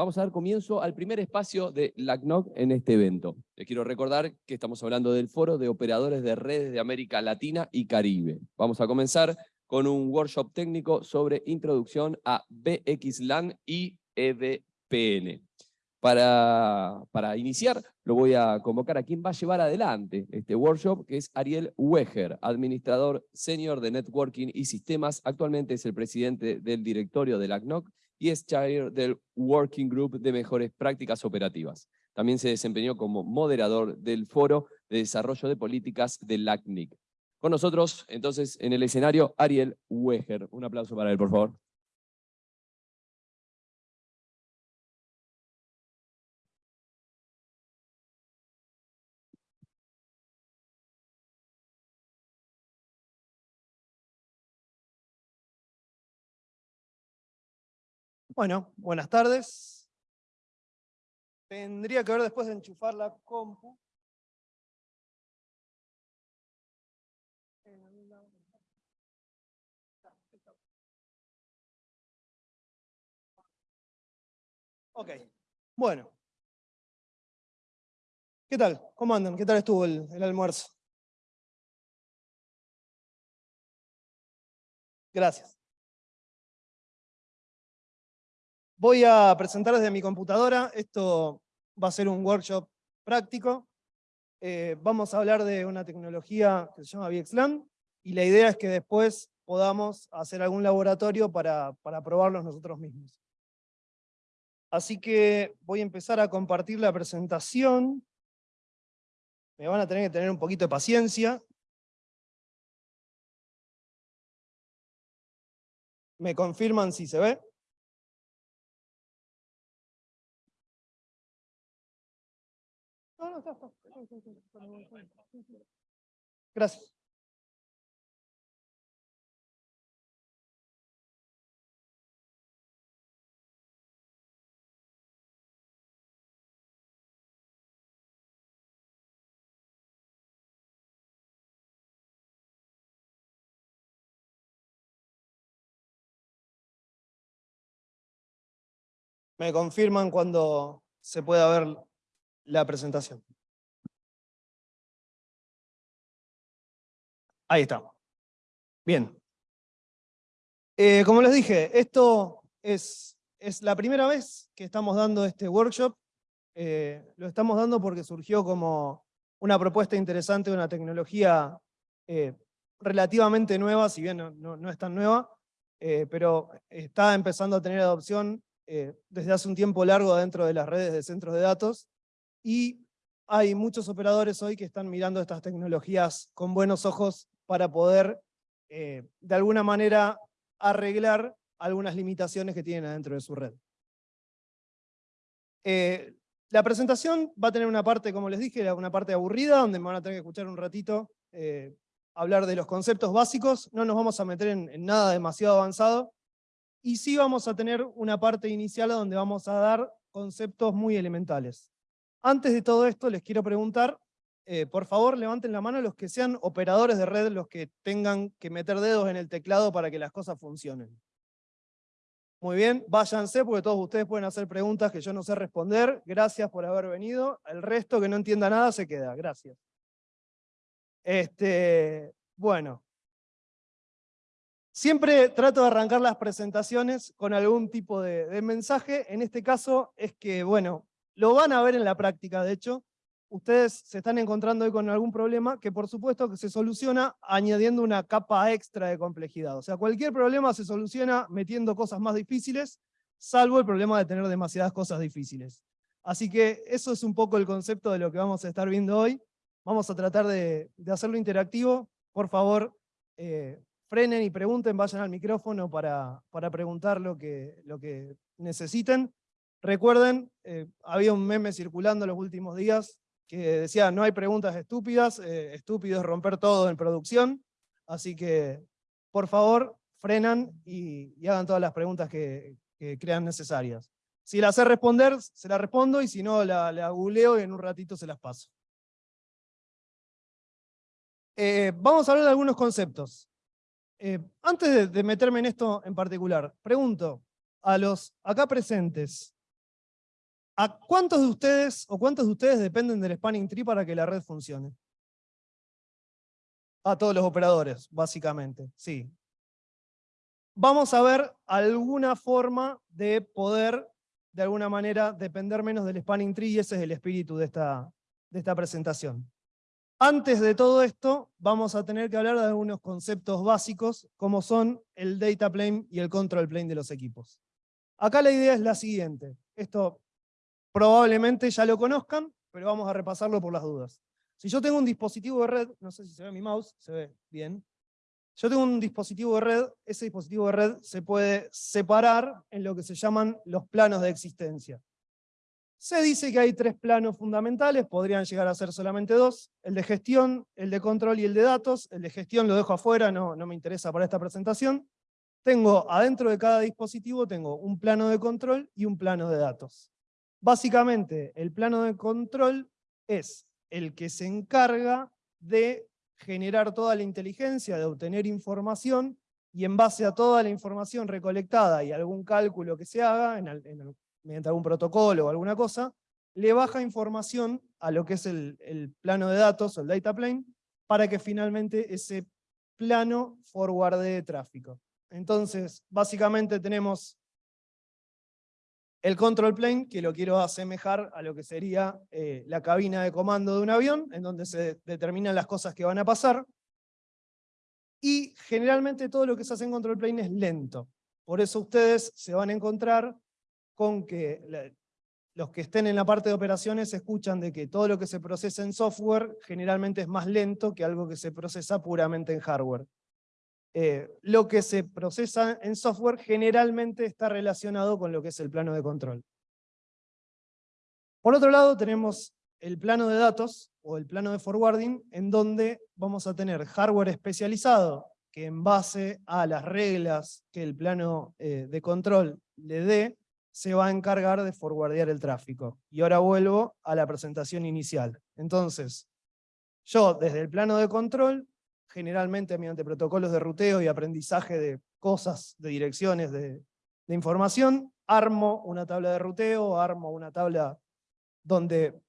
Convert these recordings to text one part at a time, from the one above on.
vamos a dar comienzo al primer espacio de LACNOC en este evento. Les quiero recordar que estamos hablando del Foro de Operadores de Redes de América Latina y Caribe. Vamos a comenzar con un workshop técnico sobre introducción a BXLAN y EVPN. Para, para iniciar, lo voy a convocar a quien va a llevar adelante este workshop, que es Ariel Weger, administrador senior de Networking y Sistemas. Actualmente es el presidente del directorio de la CNOC y es chair del Working Group de Mejores Prácticas Operativas. También se desempeñó como moderador del Foro de Desarrollo de Políticas del LACNIC. Con nosotros, entonces, en el escenario, Ariel Weger. Un aplauso para él, por favor. Bueno, buenas tardes. Tendría que ver después de enchufar la compu. Ok, bueno. ¿Qué tal? ¿Cómo andan? ¿Qué tal estuvo el, el almuerzo? Gracias. Voy a presentar desde mi computadora, esto va a ser un workshop práctico. Eh, vamos a hablar de una tecnología que se llama VXLAN, y la idea es que después podamos hacer algún laboratorio para, para probarlos nosotros mismos. Así que voy a empezar a compartir la presentación. Me van a tener que tener un poquito de paciencia. ¿Me confirman si se ve? Gracias. Me confirman cuando se pueda ver la presentación. Ahí estamos. Bien. Eh, como les dije, esto es, es, la primera vez que estamos dando este workshop. Eh, lo estamos dando porque surgió como una propuesta interesante, una tecnología eh, relativamente nueva, si bien no, no es tan nueva, pero está empezando a tener adopción desde hace un tiempo largo dentro de las redes de centros de datos, y hay muchos operadores hoy que están mirando estas tecnologías con buenos ojos para poder, eh, de alguna manera, arreglar algunas limitaciones que tienen adentro de su red. Eh, la presentación va a tener una parte, como les dije, una parte aburrida, donde me van a tener que escuchar un ratito eh, hablar de los conceptos básicos, no nos vamos a meter en nada demasiado avanzado, y sí vamos a tener una parte inicial donde vamos a dar conceptos muy elementales. Antes de todo esto, les quiero preguntar, eh, por favor, levanten la mano los que sean operadores de red, los que tengan que meter dedos en el teclado para que las cosas funcionen. Muy bien, váyanse porque todos ustedes pueden hacer preguntas que yo no sé responder. Gracias por haber venido. El resto que no entienda nada se queda. Gracias. Este, bueno. Siempre trato de arrancar las presentaciones con algún tipo de, de mensaje. En este caso es que, bueno, lo van a ver en la práctica, de hecho. Ustedes se están encontrando hoy con algún problema que por supuesto que se soluciona añadiendo una capa extra de complejidad. O sea, cualquier problema se soluciona metiendo cosas más difíciles, salvo el problema de tener demasiadas cosas difíciles. Así que eso es un poco el concepto de lo que vamos a estar viendo hoy. Vamos a tratar de, hacerlo interactivo. Por favor, eh, frenen y pregunten, vayan al micrófono para, para preguntar lo que, lo que necesiten. Recuerden, eh, había un meme circulando los últimos días que decía no hay preguntas estúpidas, eh, estúpido es romper todo en producción, así que por favor frenan y, hagan todas las preguntas que, crean necesarias. Si las sé responder, se las respondo y si no, la, la googleo y en un ratito se las paso. Eh, vamos a hablar de algunos conceptos. antes de meterme en esto en particular, pregunto a los acá presentes, ¿A cuántos de ustedes o cuántos de ustedes dependen del spanning tree para que la red funcione? A todos los operadores, básicamente, sí. Vamos a ver alguna forma de poder, de alguna manera, depender menos del spanning tree y ese es el espíritu de esta, de esta presentación. Antes de todo esto, vamos a tener que hablar de algunos conceptos básicos, como son el data plane y el control plane de los equipos. Acá la idea es la siguiente. Esto probablemente ya lo conozcan, pero vamos a repasarlo por las dudas. Si yo tengo un dispositivo de red, no sé si se ve mi mouse, se ve bien. Yo tengo un dispositivo de red, ese dispositivo de red se puede separar en lo que se llaman los planos de existencia. Se dice que hay tres planos fundamentales, podrían llegar a ser solamente dos, el de gestión, el de control y el de datos. El de gestión lo dejo afuera, no, me interesa para esta presentación. Tengo adentro de cada dispositivo tengo un plano de control y un plano de datos. Básicamente, el plano de control es el que se encarga de generar toda la inteligencia, de obtener información, y en base a toda la información recolectada y algún cálculo que se haga, mediante algún protocolo o alguna cosa, le baja información a lo que es el, plano de datos, o el data plane, para que finalmente ese plano forwardee tráfico. Entonces, básicamente tenemos el control plane, que lo quiero asemejar a lo que sería eh, la cabina de comando de un avión, en donde se determinan las cosas que van a pasar. Y generalmente todo lo que se hace en control plane es lento. Por eso ustedes se van a encontrar con que los que estén en la parte de operaciones escuchan de que todo lo que se procesa en software generalmente es más lento que algo que se procesa puramente en hardware. Eh, lo que se procesa en software generalmente está relacionado con lo que es el plano de control. Por otro lado tenemos el plano de datos, o el plano de forwarding, en donde vamos a tener hardware especializado, que en base a las reglas que el plano eh, de control le dé, se va a encargar de forwardear el tráfico. Y ahora vuelvo a la presentación inicial. Entonces, yo desde el plano de control, generalmente mediante protocolos de ruteo y aprendizaje de cosas, de direcciones, de, información, armo una tabla de ruteo, armo una tabla donde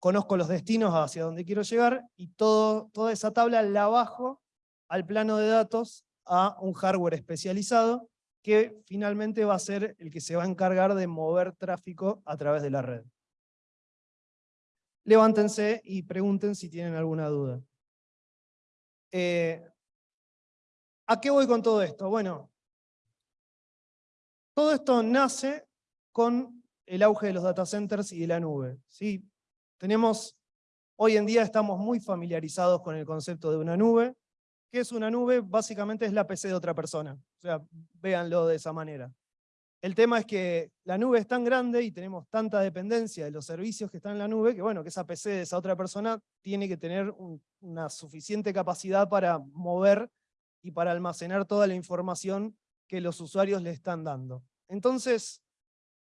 conozco los destinos hacia donde quiero llegar, y toda esa tabla la bajo al plano de datos a un hardware especializado, que finalmente va a ser el que se va a encargar de mover tráfico a través de la red. Levántense y pregunten si tienen alguna duda. Eh, ¿A qué voy con todo esto? Bueno, todo esto nace con el auge de los data centers y de la nube. ¿sí? Tenemos, hoy en día estamos muy familiarizados con el concepto de una nube, ¿Qué es una nube? Básicamente es la PC de otra persona. O sea, véanlo de esa manera. El tema es que la nube es tan grande y tenemos tanta dependencia de los servicios que están en la nube, que bueno, que esa PC de esa otra persona tiene que tener una suficiente capacidad para mover y para almacenar toda la información que los usuarios le están dando. Entonces,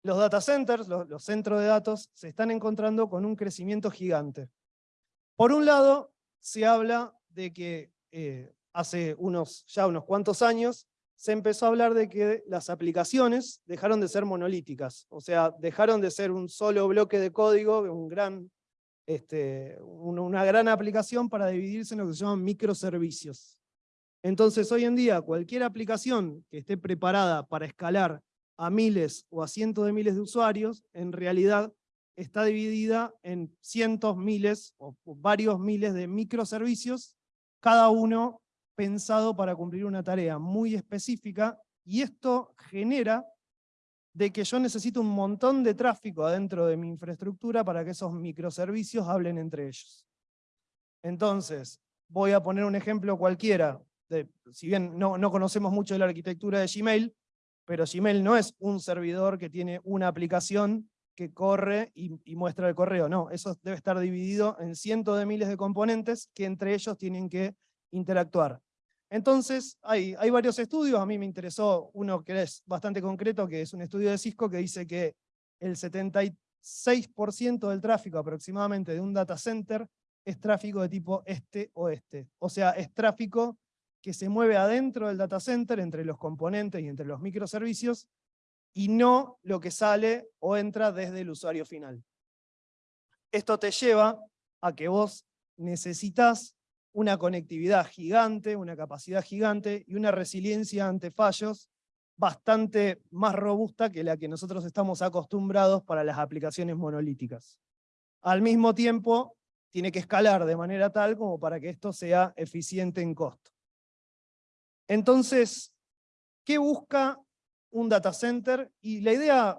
los data centers, los, centros de datos, se están encontrando con un crecimiento gigante. Por un lado, se habla de que eh, hace unos, ya unos cuantos años, se empezó a hablar de que las aplicaciones dejaron de ser monolíticas, o sea, dejaron de ser un solo bloque de código, un gran, este, una gran aplicación para dividirse en lo que se llaman microservicios. Entonces, hoy en día, cualquier aplicación que esté preparada para escalar a miles o a cientos de miles de usuarios, en realidad está dividida en cientos, miles o varios miles de microservicios cada uno pensado para cumplir una tarea muy específica, y esto genera de que yo necesito un montón de tráfico adentro de mi infraestructura para que esos microservicios hablen entre ellos. Entonces, voy a poner un ejemplo cualquiera, si bien no, no conocemos mucho de la arquitectura de Gmail, pero Gmail no es un servidor que tiene una aplicación que corre y, muestra el correo. No, eso debe estar dividido en cientos de miles de componentes que entre ellos tienen que interactuar. Entonces, hay, varios estudios, a mí me interesó uno que es bastante concreto, que es un estudio de Cisco que dice que el 76% del tráfico aproximadamente de un data center es tráfico de tipo este-oeste. O sea, es tráfico que se mueve adentro del data center, entre los componentes y entre los microservicios, y no lo que sale o entra desde el usuario final. Esto te lleva a que vos necesitas una conectividad gigante, una capacidad gigante y una resiliencia ante fallos bastante más robusta que la que nosotros estamos acostumbrados para las aplicaciones monolíticas. Al mismo tiempo, tiene que escalar de manera tal como para que esto sea eficiente en costo. Entonces, ¿qué busca un data center? Y la idea,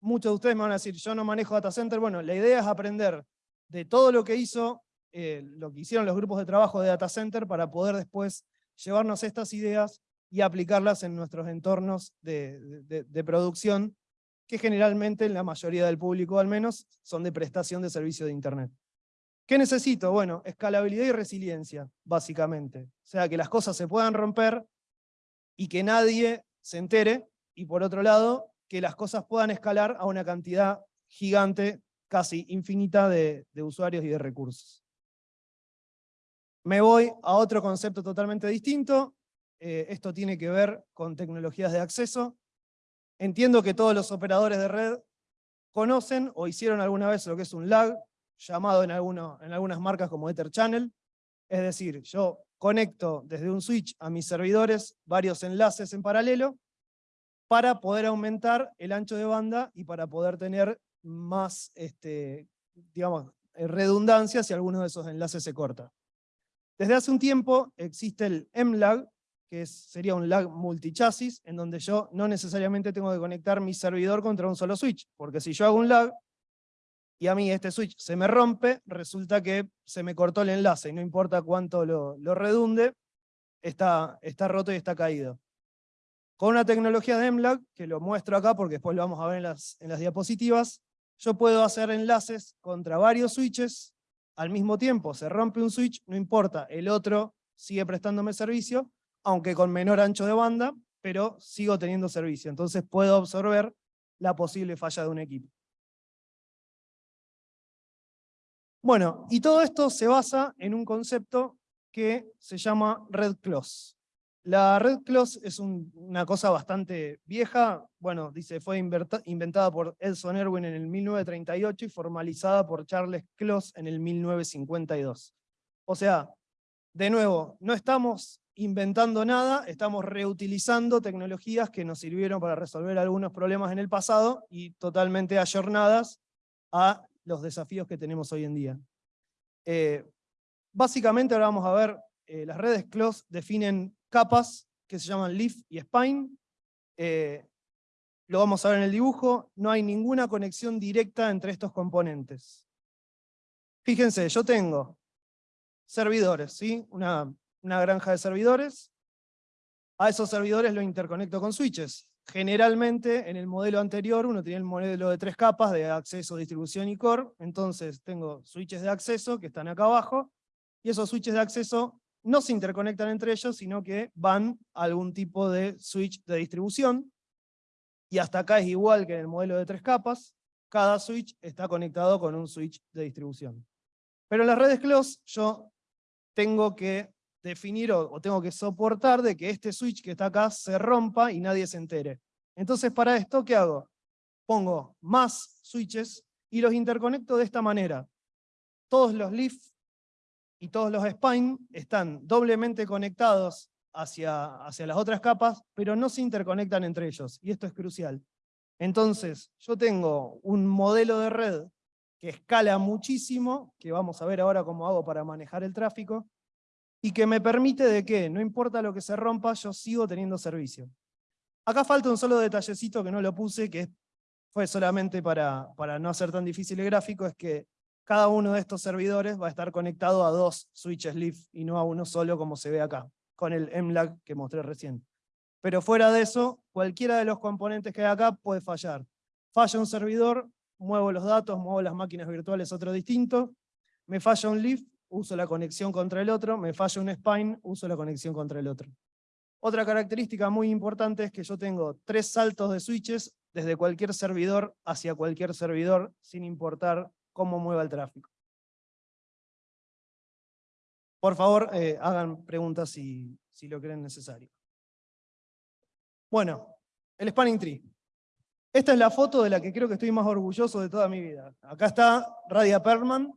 muchos de ustedes me van a decir, yo no manejo data center, bueno, la idea es aprender de todo lo que hizo, eh, lo que hicieron los grupos de trabajo de data center para poder después llevarnos estas ideas y aplicarlas en nuestros entornos de, producción, que generalmente en la mayoría del público al menos son de prestación de servicio de Internet. ¿Qué necesito? Bueno, escalabilidad y resiliencia, básicamente. O sea, que las cosas se puedan romper y que nadie se entere, y por otro lado, que las cosas puedan escalar a una cantidad gigante, casi infinita de, usuarios y de recursos. Me voy a otro concepto totalmente distinto. Eh, esto tiene que ver con tecnologías de acceso. Entiendo que todos los operadores de red conocen o hicieron alguna vez lo que es un lag, llamado en, algunas marcas como Ether Channel. Es decir, yo conecto desde un switch a mis servidores varios enlaces en paralelo para poder aumentar el ancho de banda y para poder tener más, este, eh, redundancia si alguno de esos enlaces se corta. Desde hace un tiempo existe el MLAG, que sería un lag multichasis, en donde yo no necesariamente tengo que conectar mi servidor contra un solo switch, porque si yo hago un lag, y a mí este switch se me rompe, resulta que se me cortó el enlace, y no importa cuánto lo, redunde, está, está roto y está caído. Con una tecnología de MLAG, que lo muestro acá porque después lo vamos a ver en las, en las diapositivas, yo puedo hacer enlaces contra varios switches, al mismo tiempo se rompe un switch, no importa, el otro sigue prestándome servicio, aunque con menor ancho de banda, pero sigo teniendo servicio. Entonces puedo absorber la posible falla de un equipo. Bueno, y todo esto se basa en un concepto que se llama Red Close. La Red Close es una cosa bastante vieja, bueno, dice, fue inventada por Edson Erwin en el 1938 y formalizada por Charles Close en el 1952. O sea, de nuevo, no estamos inventando nada, estamos reutilizando tecnologías que nos sirvieron para resolver algunos problemas en el pasado y totalmente ayornadas a los desafíos que tenemos hoy en día. Eh, básicamente ahora vamos a ver, eh, las redes close definen capas que se llaman leaf y spine. Eh, lo vamos a ver en el dibujo, no hay ninguna conexión directa entre estos componentes. Fíjense, yo tengo servidores, ¿sí? una, una granja de servidores, a esos servidores lo interconecto con switches. Generalmente, en el modelo anterior, uno tenía el modelo de tres capas de acceso, distribución y core. Entonces, tengo switches de acceso que están acá abajo, y esos switches de acceso no se interconectan entre ellos, sino que van a algún tipo de switch de distribución. Y hasta acá es igual que en el modelo de tres capas. Cada switch está conectado con un switch de distribución. Pero en las redes close yo tengo que definir o, tengo que soportar de que este switch que está acá se rompa y nadie se entere. Entonces para esto, ¿qué hago? Pongo más switches y los interconecto de esta manera. Todos los leaf y todos los spine están doblemente conectados hacia, hacia las otras capas, pero no se interconectan entre ellos, y esto es crucial. Entonces, yo tengo un modelo de red que escala muchísimo, que vamos a ver ahora cómo hago para manejar el tráfico, y que me permite de que, no importa lo que se rompa, yo sigo teniendo servicio. Acá falta un solo detallecito que no lo puse, que fue solamente para, para no hacer tan difícil el gráfico, es que cada uno de estos servidores va a estar conectado a dos switches Leaf y no a uno solo como se ve acá, con el MLAG que mostré recién. Pero fuera de eso, cualquiera de los componentes que hay acá puede fallar. Falla un servidor, muevo los datos, muevo las máquinas virtuales otro distinto, me falla un Leaf, uso la conexión contra el otro, me falla un spine, uso la conexión contra el otro. Otra característica muy importante es que yo tengo tres saltos de switches desde cualquier servidor hacia cualquier servidor, sin importar cómo mueva el tráfico. Por favor, eh, hagan preguntas si, si lo creen necesario. Bueno, el spanning tree. Esta es la foto de la que creo que estoy más orgulloso de toda mi vida. Acá está Radia Perman.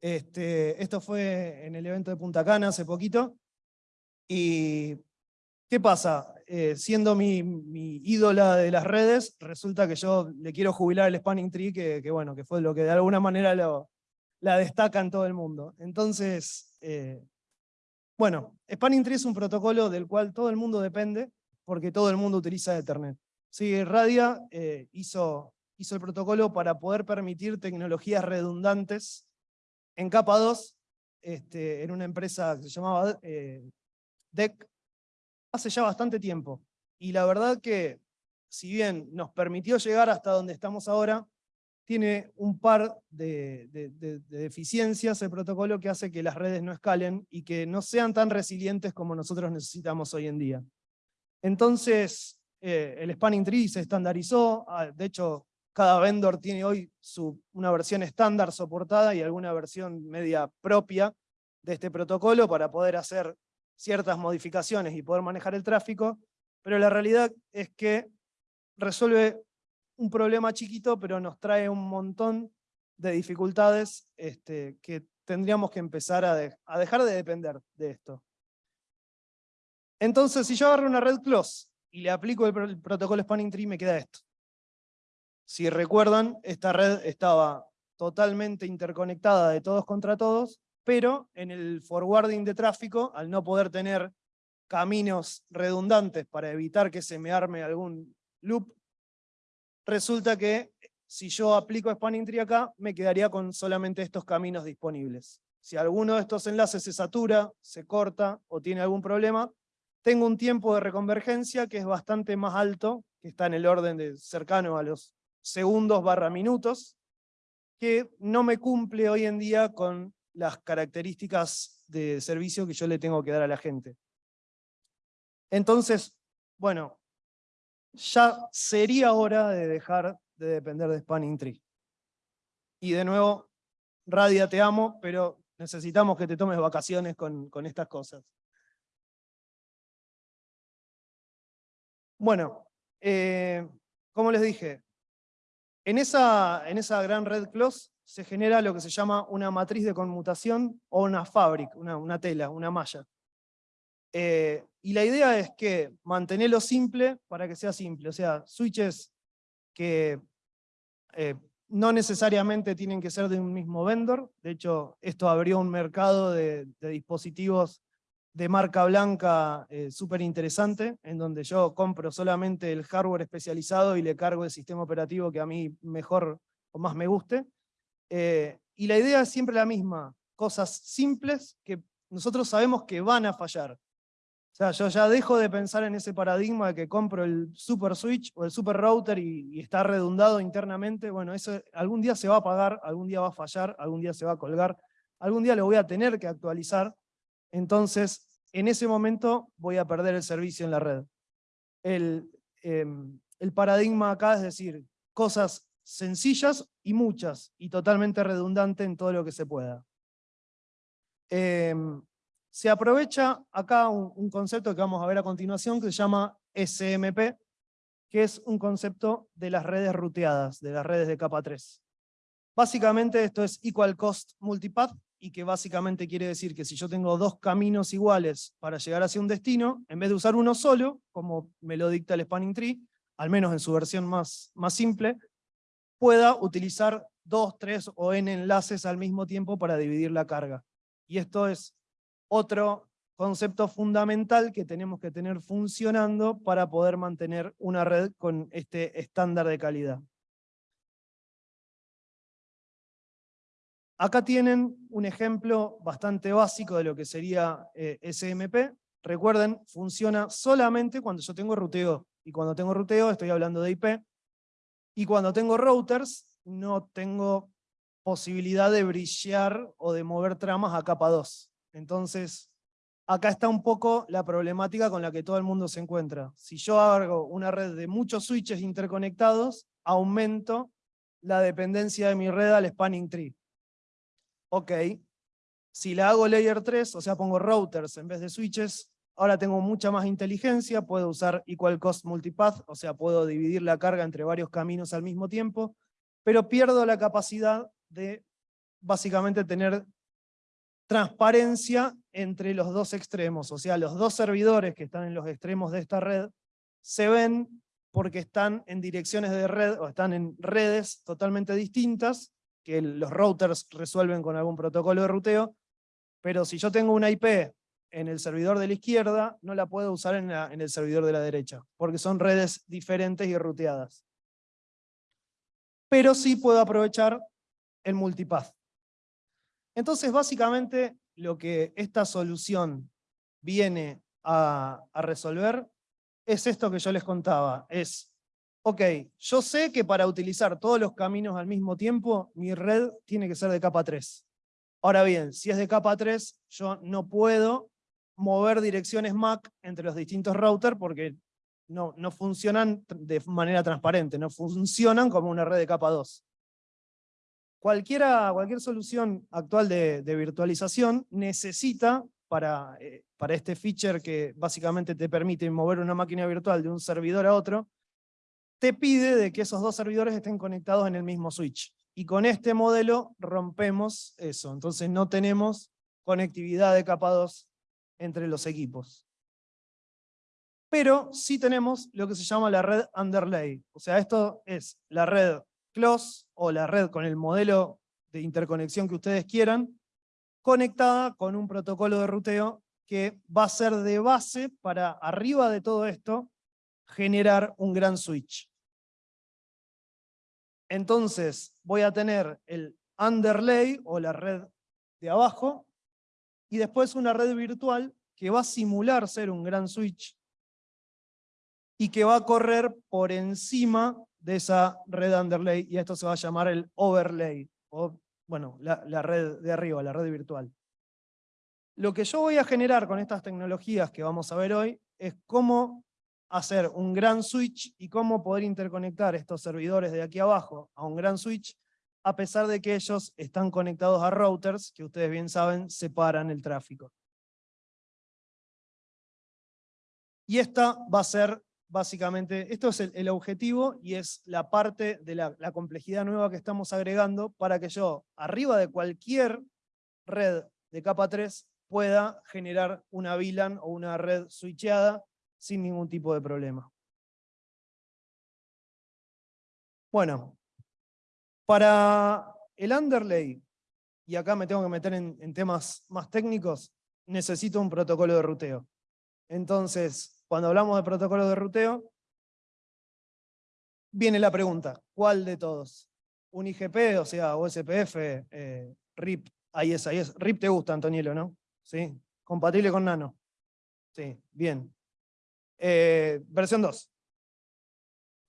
Este, esto fue en el evento de Punta Cana hace poquito. Y, ¿qué pasa? Eh, siendo mi, ídola de las redes, resulta que yo le quiero jubilar el Spanning Tree, que, bueno, que fue lo que de alguna manera la destaca en todo el mundo. Entonces, eh, bueno, Spanning Tree es un protocolo del cual todo el mundo depende, porque todo el mundo utiliza Ethernet. Sí, Radia eh, hizo, el protocolo para poder permitir tecnologías redundantes en capa 2, este, en una empresa que se llamaba DEC, hace ya bastante tiempo. Y la verdad que, si bien nos permitió llegar hasta donde estamos ahora, tiene un par de, deficiencias el protocolo que hace que las redes no escalen y que no sean tan resilientes como nosotros necesitamos hoy en día. Entonces, eh, el spanning tree se estandarizó, ah, de hecho, cada vendor tiene hoy su, una versión estándar soportada y alguna versión media propia de este protocolo para poder hacer ciertas modificaciones y poder manejar el tráfico, pero la realidad es que resuelve un problema chiquito, pero nos trae un montón de dificultades este, que tendríamos que empezar a, a dejar de depender de esto. Entonces, si yo agarro una red close y le aplico el, protocolo spanning tree, me queda esto. Si recuerdan, esta red estaba totalmente interconectada de todos contra todos, pero en el forwarding de tráfico, al no poder tener caminos redundantes para evitar que se me arme algún loop, resulta que si yo aplico spanning tree acá, me quedaría con solamente estos caminos disponibles. Si alguno de estos enlaces se satura, se corta o tiene algún problema, tengo un tiempo de reconvergencia que es bastante más alto, que está en el orden de cercano a los segundos barra minutos, que no me cumple hoy en día con las características de servicio que yo le tengo que dar a la gente. Entonces, bueno, ya sería hora de dejar de depender de Spanning Tree. Y de nuevo, Radia, te amo, pero necesitamos que te tomes vacaciones con, con estas cosas. Bueno, eh, como les dije, en esa, en esa gran red close se genera lo que se llama una matriz de conmutación o una fabric, una, tela, una malla. Eh, y la idea es que mantenerlo simple para que sea simple, o sea, switches que eh, no necesariamente tienen que ser de un mismo vendor, de hecho esto abrió un mercado de dispositivos de marca blanca eh, súper interesante, en donde yo compro solamente el hardware especializado y le cargo el sistema operativo que a mí mejor o más me guste. Eh, y la idea es siempre la misma, cosas simples que nosotros sabemos que van a fallar. O sea, yo ya dejo de pensar en ese paradigma de que compro el super switch o el super router y, está redundado internamente. Bueno, eso algún día se va a apagar, algún día va a fallar, algún día se va a colgar, algún día lo voy a tener que actualizar. Entonces, en ese momento voy a perder el servicio en la red. El, em, paradigma acá es decir, cosas sencillas y muchas, y totalmente redundante en todo lo que se pueda. Em, se aprovecha acá un, concepto que vamos a ver a continuación que se llama SMP, que es un concepto de las redes ruteadas, de las redes de capa 3. Básicamente esto es Equal Cost Multipath, y que básicamente quiere decir que si yo tengo dos caminos iguales para llegar hacia un destino, en vez de usar uno solo, como me lo dicta el Spanning Tree, al menos en su versión más, más simple, pueda utilizar dos, tres o n enlaces al mismo tiempo para dividir la carga. Y esto es otro concepto fundamental que tenemos que tener funcionando para poder mantener una red con este estándar de calidad. Acá tienen un ejemplo bastante básico de lo que sería eh, SMP. Recuerden, funciona solamente cuando yo tengo ruteo. Y cuando tengo ruteo estoy hablando de IP. Y cuando tengo routers, no tengo posibilidad de brillar o de mover tramas a capa 2. Entonces, acá está un poco la problemática con la que todo el mundo se encuentra. Si yo hago una red de muchos switches interconectados, aumento la dependencia de mi red al spanning tree ok, si la hago layer 3, o sea pongo routers en vez de switches, ahora tengo mucha más inteligencia, puedo usar equal cost multipath, o sea, puedo dividir la carga entre varios caminos al mismo tiempo, pero pierdo la capacidad de básicamente tener transparencia entre los dos extremos, o sea, los dos servidores que están en los extremos de esta red se ven porque están en direcciones de red, o están en redes totalmente distintas, que los routers resuelven con algún protocolo de ruteo, pero si yo tengo una IP en el servidor de la izquierda, no la puedo usar en, el servidor de la derecha, porque son redes diferentes y ruteadas. Pero sí puedo aprovechar el multipath. Entonces, básicamente, lo que esta solución viene a, resolver es esto que yo les contaba. Es, ok, yo sé que para utilizar todos los caminos al mismo tiempo, mi red tiene que ser de capa 3. Ahora bien, si es de capa 3, yo no puedo mover direcciones MAC entre los distintos routers porque no, no funcionan de manera transparente, no funcionan como una red de capa 2. Cualquiera, cualquier solución actual de, virtualización necesita para, eh, para este feature que básicamente te permite mover una máquina virtual de un servidor a otro, te pide de que esos dos servidores estén conectados en el mismo switch. Y con este modelo rompemos eso. Entonces no tenemos conectividad de capa 2 entre los equipos. Pero sí tenemos lo que se llama la red underlay. O sea, esto es la red close o la red con el modelo de interconexión que ustedes quieran, conectada con un protocolo de ruteo que va a ser de base para arriba de todo esto generar un gran switch. Entonces voy a tener el underlay o la red de abajo y después una red virtual que va a simular ser un gran switch y que va a correr por encima de esa red underlay, y esto se va a llamar el overlay, o bueno, la, red de arriba, la red virtual. Lo que yo voy a generar con estas tecnologías que vamos a ver hoy es cómo hacer un gran switch y cómo poder interconectar estos servidores de aquí abajo a un gran switch, a pesar de que ellos están conectados a routers, que ustedes bien saben, separan el tráfico. Y esta va a ser básicamente, esto es el, objetivo y es la parte de la, complejidad nueva que estamos agregando para que yo, arriba de cualquier red de capa 3, pueda generar una VLAN o una red switcheada sin ningún tipo de problema. Bueno, para el underlay, y acá me tengo que meter en temas más técnicos, necesito un protocolo de ruteo. Entonces, cuando hablamos de protocolo de ruteo, viene la pregunta, ¿cuál de todos? ¿Un IGP, o sea, OSPF, eh, RIP, ISIS? RIP te gusta, Antonielo, ¿no? ¿Sí? ¿Compatible con Nano? Sí, bien. Eh, versión 2.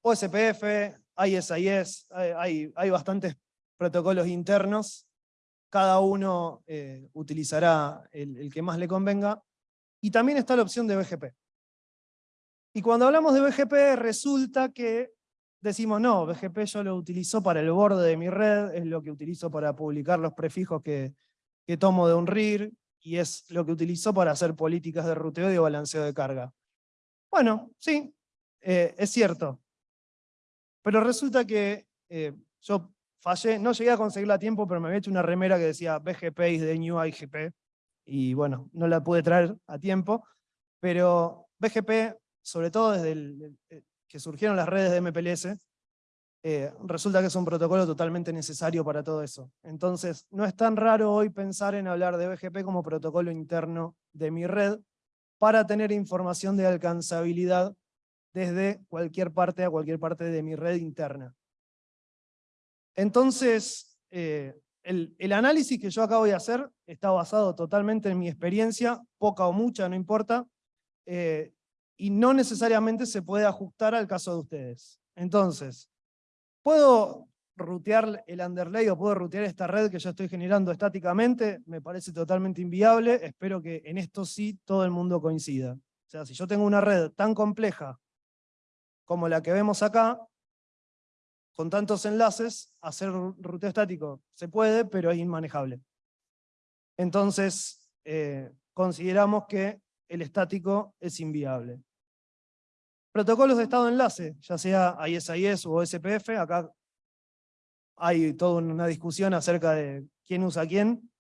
OSPF, ISIS, hay, hay bastantes protocolos internos, cada uno eh, utilizará el que más le convenga, y también está la opción de BGP. Y cuando hablamos de BGP resulta que decimos, no, BGP yo lo utilizo para el borde de mi red, es lo que utilizo para publicar los prefijos que, tomo de un RIR, y es lo que utilizo para hacer políticas de ruteo y de balanceo de carga. Bueno, sí, eh, es cierto. Pero resulta que eh, yo fallé, no llegué a conseguirla a tiempo, pero me había hecho una remera que decía BGP is the new IGP, y bueno, no la pude traer a tiempo, pero BGP sobre todo desde eh, que surgieron las redes de MPLS, eh, resulta que es un protocolo totalmente necesario para todo eso. Entonces, no es tan raro hoy pensar en hablar de BGP como protocolo interno de mi red para tener información de alcanzabilidad desde cualquier parte a cualquier parte de mi red interna. Entonces, eh, el, análisis que yo acabo de hacer está basado totalmente en mi experiencia, poca o mucha, no importa, y no necesariamente se puede ajustar al caso de ustedes. Entonces, ¿puedo rutear el underlay o puedo rutear esta red que yo estoy generando estáticamente? Me parece totalmente inviable, espero que en esto sí todo el mundo coincida. O sea, si yo tengo una red tan compleja como la que vemos acá, con tantos enlaces, hacer ruteo estático se puede, pero es inmanejable. Entonces, eh, consideramos que el estático es inviable. Protocolos de estado de enlace, ya sea ISIS o SPF, acá hay toda una discusión acerca de quién usa quién.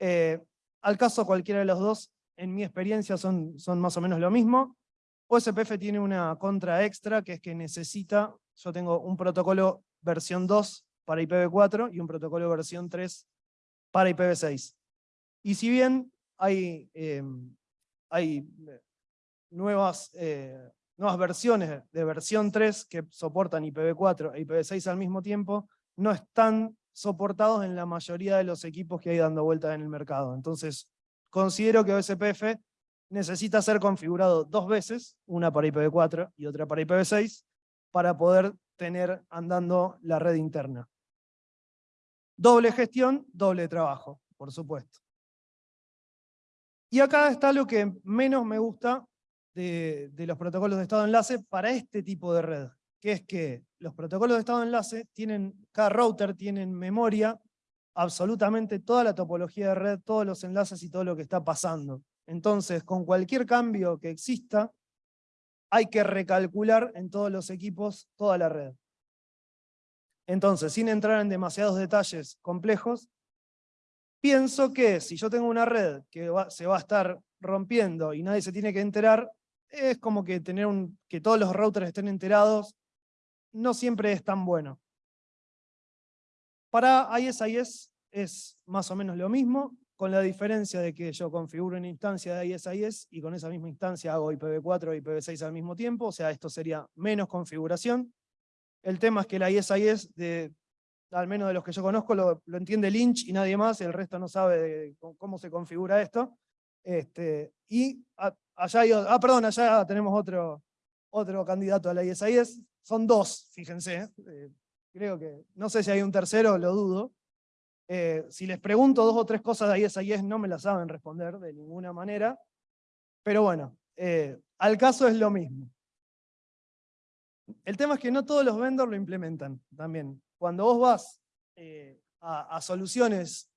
Eh, al caso cualquiera de los dos, en mi experiencia son, son más o menos lo mismo. OSPF tiene una contra extra, que es que necesita, yo tengo un protocolo versión 2 para IPv4 y un protocolo versión 3 para IPv6. Y si bien hay, em, hay nuevas, eh, nuevas versiones de versión 3 que soportan IPv4 e IPv6 al mismo tiempo, no están soportados en la mayoría de los equipos que hay dando vueltas en el mercado. Entonces, considero que OSPF necesita ser configurado dos veces, una para IPv4 y otra para IPv6, para poder tener andando la red interna. Doble gestión, doble trabajo, por supuesto. Y acá está lo que menos me gusta de, de los protocolos de estado de enlace para este tipo de red que es que los protocolos de estado de enlace tienen, cada router tiene en memoria absolutamente toda la topología de red, todos los enlaces y todo lo que está pasando. Entonces, con cualquier cambio que exista, hay que recalcular en todos los equipos toda la red. Entonces, sin entrar en demasiados detalles complejos, pienso que si yo tengo una red que se va a estar rompiendo y nadie se tiene que enterar, es como que tener un, que todos los routers estén enterados no siempre es tan bueno. Para ISIS es más o menos lo mismo, con la diferencia de que yo configuro una instancia de ISIS y con esa misma instancia hago IPv4 y IPv6 al mismo tiempo, o sea, esto sería menos configuración. El tema es que la ISIS, de, al menos de los que yo conozco, lo, entiende Lynch y nadie más, el resto no sabe cómo se configura esto. Este, y allá hay, ah, perdón, allá tenemos otro, otro candidato a la ISIS, son dos, fíjense. Eh, creo que, no sé si hay un tercero, lo dudo. Eh, si les pregunto dos o tres cosas de ISIS, no me las saben responder de ninguna manera. Pero bueno, eh, al caso es lo mismo. El tema es que no todos los vendors lo implementan también. Cuando vos vas a, a, soluciones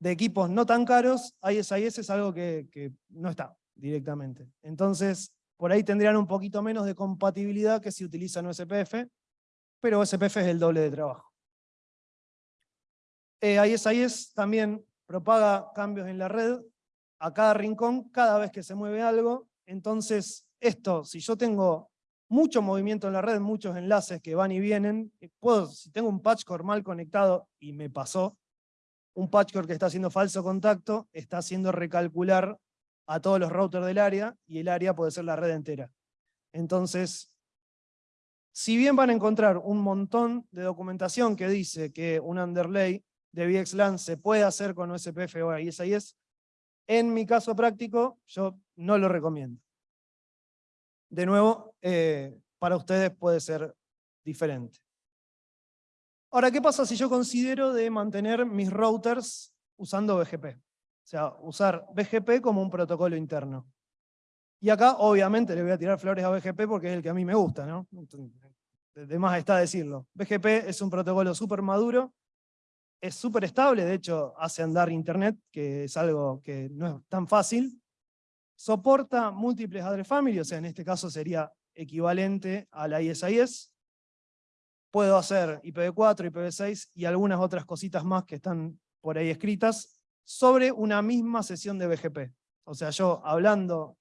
de equipos no tan caros, ISIS es algo que, que no está directamente. Entonces, por ahí tendrían un poquito menos de compatibilidad que si utilizan OSPF, pero OSPF es el doble de trabajo. Eh, ISIS también propaga cambios en la red a cada rincón cada vez que se mueve algo. Entonces, esto, si yo tengo mucho movimiento en la red, muchos enlaces que van y vienen, eh, puedo, si tengo un patchcore mal conectado, y me pasó, un patchcore que está haciendo falso contacto, está haciendo recalcular a todos los routers del área, y el área puede ser la red entera. Entonces, si bien van a encontrar un montón de documentación que dice que un underlay de VXLAN se puede hacer con OSPF o ISIS, en mi caso práctico, yo no lo recomiendo. De nuevo, eh, para ustedes puede ser diferente. Ahora, ¿qué pasa si yo considero de mantener mis routers usando BGP? O sea, usar BGP como un protocolo interno. Y acá, obviamente, le voy a tirar flores a BGP porque es el que a mí me gusta, ¿no? De más está decirlo. BGP es un protocolo súper maduro, es súper estable, de hecho hace andar Internet, que es algo que no es tan fácil. Soporta múltiples address family, o sea, en este caso sería equivalente a la ISIS. Puedo hacer IPv4, IPv6 y algunas otras cositas más que están por ahí escritas sobre una misma sesión de BGP. O sea, yo hablando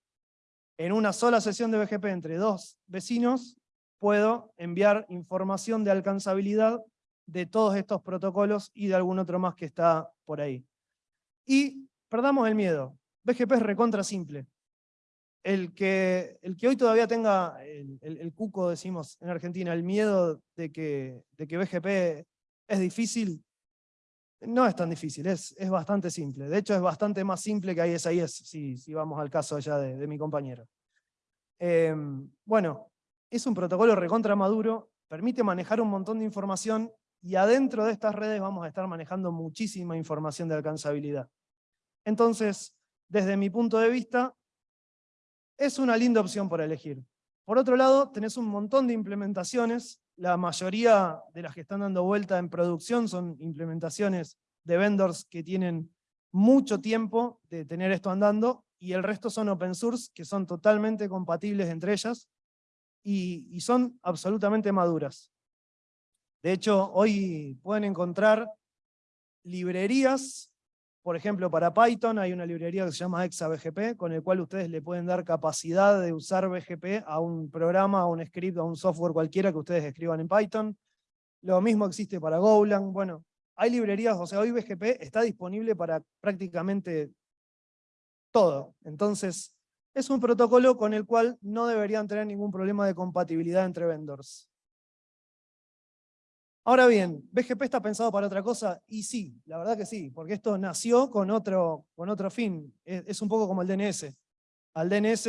en una sola sesión de BGP entre dos vecinos, puedo enviar información de alcanzabilidad de todos estos protocolos y de algún otro más que está por ahí. Y perdamos el miedo. BGP es recontra simple. El que, el que hoy todavía tenga el, cuco, decimos en Argentina, el miedo de que, de que BGP es difícil, no es tan difícil, es, es bastante simple. De hecho, es bastante más simple que ISIS, si, si vamos al caso allá de, mi compañero. Em, bueno, es un protocolo recontra maduro, permite manejar un montón de información y adentro de estas redes vamos a estar manejando muchísima información de alcanzabilidad. Entonces, desde mi punto de vista, es una linda opción por elegir. Por otro lado, tenés un montón de implementaciones la mayoría de las que están dando vuelta en producción son implementaciones de vendors que tienen mucho tiempo de tener esto andando, y el resto son open source, que son totalmente compatibles entre ellas, y, y son absolutamente maduras. De hecho, hoy pueden encontrar librerías, por ejemplo, para Python hay una librería que se llama ExaBGP, con el cual ustedes le pueden dar capacidad de usar BGP a un programa, a un script, a un software cualquiera que ustedes escriban en Python. Lo mismo existe para Golang. Bueno, hay librerías, o sea, hoy BGP está disponible para prácticamente todo. Entonces, es un protocolo con el cual no deberían tener ningún problema de compatibilidad entre vendors. Ahora bien, ¿BGP está pensado para otra cosa? Y sí, la verdad que sí, porque esto nació con otro, con otro fin. Es, un poco como el DNS. Al DNS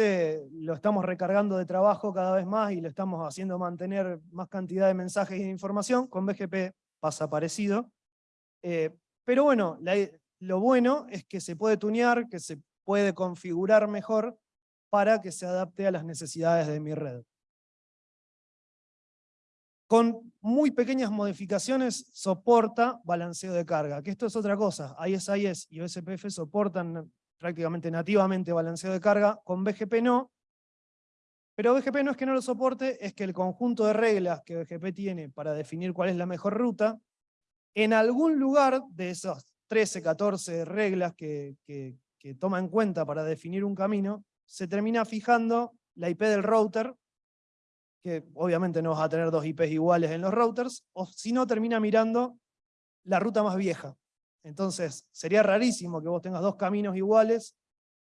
lo estamos recargando de trabajo cada vez más y lo estamos haciendo mantener más cantidad de mensajes y de información. Con BGP pasa parecido. Eh, pero bueno, lo bueno es que se puede tunear, que se puede configurar mejor para que se adapte a las necesidades de mi red. Con muy pequeñas modificaciones soporta balanceo de carga, que esto es otra cosa. ISIS y OSPF soportan prácticamente nativamente balanceo de carga, con BGP no. Pero BGP no es que no lo soporte, es que el conjunto de reglas que BGP tiene para definir cuál es la mejor ruta, en algún lugar de esas 13, 14 reglas que, toma en cuenta para definir un camino, se termina fijando la IP del router que obviamente no vas a tener dos IPs iguales en los routers, o si no termina mirando la ruta más vieja. Entonces, sería rarísimo que vos tengas dos caminos iguales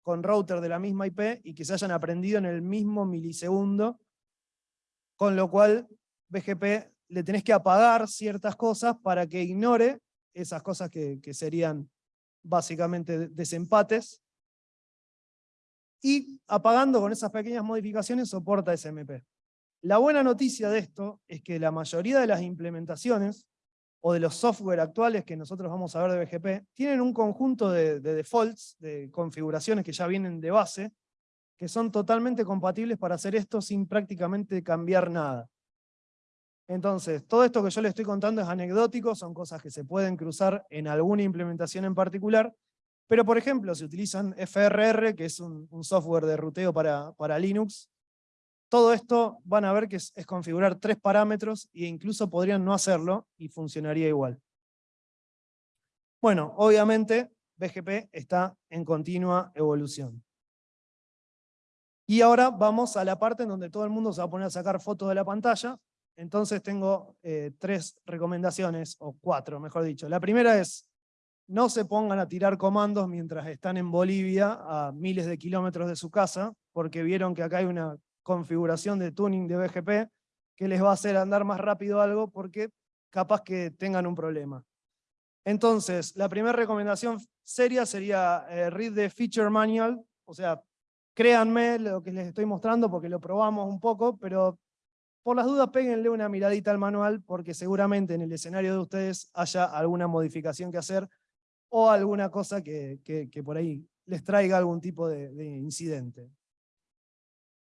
con router de la misma IP y que se hayan aprendido en el mismo milisegundo, con lo cual BGP le tenés que apagar ciertas cosas para que ignore esas cosas que, que serían básicamente desempates, y apagando con esas pequeñas modificaciones soporta SMP. La buena noticia de esto es que la mayoría de las implementaciones o de los software actuales que nosotros vamos a ver de BGP, tienen un conjunto de, defaults, de configuraciones que ya vienen de base, que son totalmente compatibles para hacer esto sin prácticamente cambiar nada. Entonces, todo esto que yo le estoy contando es anecdótico, son cosas que se pueden cruzar en alguna implementación en particular, pero por ejemplo, si utilizan FRR, que es un, software de ruteo para, para Linux, todo esto van a ver que es, configurar tres parámetros e incluso podrían no hacerlo y funcionaría igual. Bueno, obviamente BGP está en continua evolución. Y ahora vamos a la parte en donde todo el mundo se va a poner a sacar fotos de la pantalla. Entonces tengo eh, tres recomendaciones, o cuatro, mejor dicho. La primera es, no se pongan a tirar comandos mientras están en Bolivia a miles de kilómetros de su casa, porque vieron que acá hay una configuración de tuning de BGP que les va a hacer andar más rápido algo porque capaz que tengan un problema. Entonces, la primera recomendación seria sería eh, read the feature manual, o sea, créanme lo que les estoy mostrando porque lo probamos un poco, pero por las dudas péguenle una miradita al manual porque seguramente en el escenario de ustedes haya alguna modificación que hacer o alguna cosa que, por ahí les traiga algún tipo de incidente.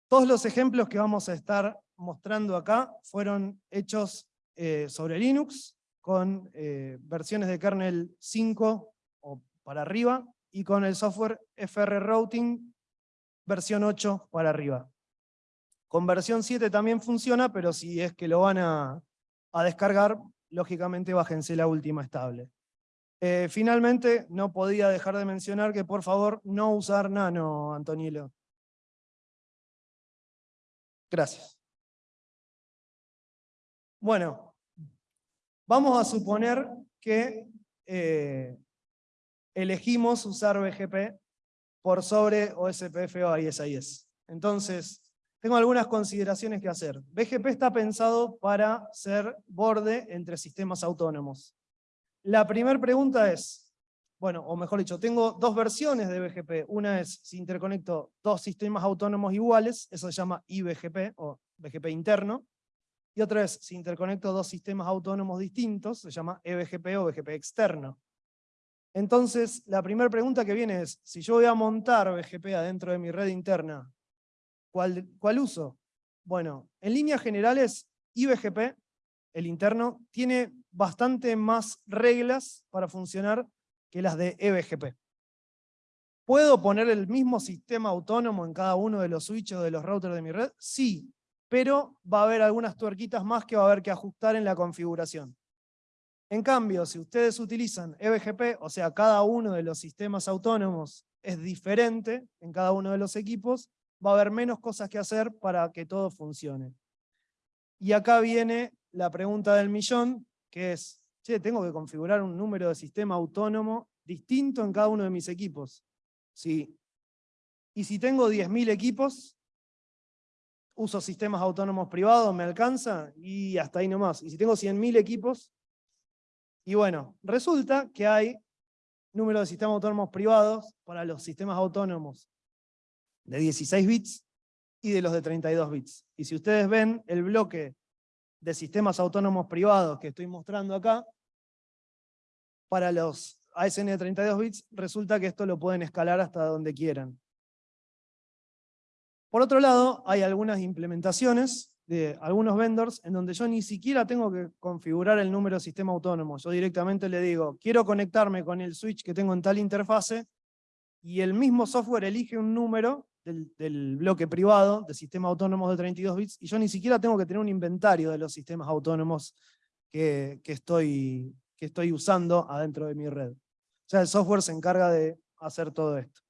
Todos los ejemplos que vamos a estar mostrando acá fueron hechos eh, sobre Linux, con eh, versiones de kernel 5 o para arriba, y con el software FR Routing versión 8 para arriba. Con versión 7 también funciona, pero si es que lo van a, descargar, lógicamente bájense la última estable. Eh, finalmente, no podía dejar de mencionar que por favor no usar nano, Antonilo. Gracias. Bueno, vamos a suponer que eh, elegimos usar BGP por sobre OSPF o ISIS. Entonces, tengo algunas consideraciones que hacer. BGP está pensado para ser borde entre sistemas autónomos. La primera pregunta es, bueno, o mejor dicho, tengo dos versiones de BGP. Una es si interconecto dos sistemas autónomos iguales, eso se llama IBGP o BGP interno. Y otra es si interconecto dos sistemas autónomos distintos, se llama EBGP o BGP externo. Entonces, la primera pregunta que viene es, si yo voy a montar BGP adentro de mi red interna, ¿cuál, cuál uso? Bueno, en líneas generales, IBGP, el interno, tiene bastante más reglas para funcionar que las de eBGP. ¿Puedo poner el mismo sistema autónomo en cada uno de los switches de los routers de mi red? Sí, pero va a haber algunas tuerquitas más que va a haber que ajustar en la configuración. En cambio, si ustedes utilizan eBGP, o sea, cada uno de los sistemas autónomos es diferente en cada uno de los equipos, va a haber menos cosas que hacer para que todo funcione. Y acá viene la pregunta del millón, que es, che, tengo que configurar un número de sistema autónomo distinto en cada uno de mis equipos. Sí. Y si tengo 10.000 equipos, uso sistemas autónomos privados, ¿me alcanza? Y hasta ahí nomás. Y si tengo 100.000 equipos, y bueno, resulta que hay número de sistemas autónomos privados para los sistemas autónomos de 16 bits y de los de 32 bits. Y si ustedes ven el bloque de sistemas autónomos privados que estoy mostrando acá, para los ASN de 32 bits, resulta que esto lo pueden escalar hasta donde quieran. Por otro lado, hay algunas implementaciones de algunos vendors en donde yo ni siquiera tengo que configurar el número de sistema autónomo. Yo directamente le digo, quiero conectarme con el switch que tengo en tal interfase, y el mismo software elige un número del, bloque privado de sistemas autónomos de 32 bits, y yo ni siquiera tengo que tener un inventario de los sistemas autónomos que, estoy, que estoy usando adentro de mi red. O sea, el software se encarga de hacer todo esto.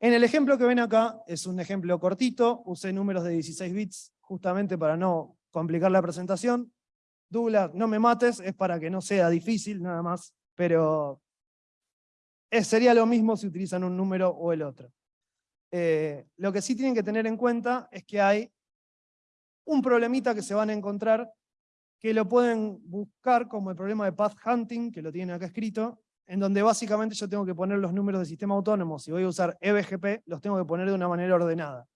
En el ejemplo que ven acá, es un ejemplo cortito, usé números de 16 bits justamente para no complicar la presentación. Douglas, no me mates, es para que no sea difícil nada más, pero sería lo mismo si utilizan un número o el otro. Eh, lo que sí tienen que tener en cuenta es que hay un problemita que se van a encontrar que lo pueden buscar como el problema de path hunting, que lo tienen acá escrito, en donde básicamente yo tengo que poner los números de sistema autónomo, si voy a usar eBGP, los tengo que poner de una manera ordenada.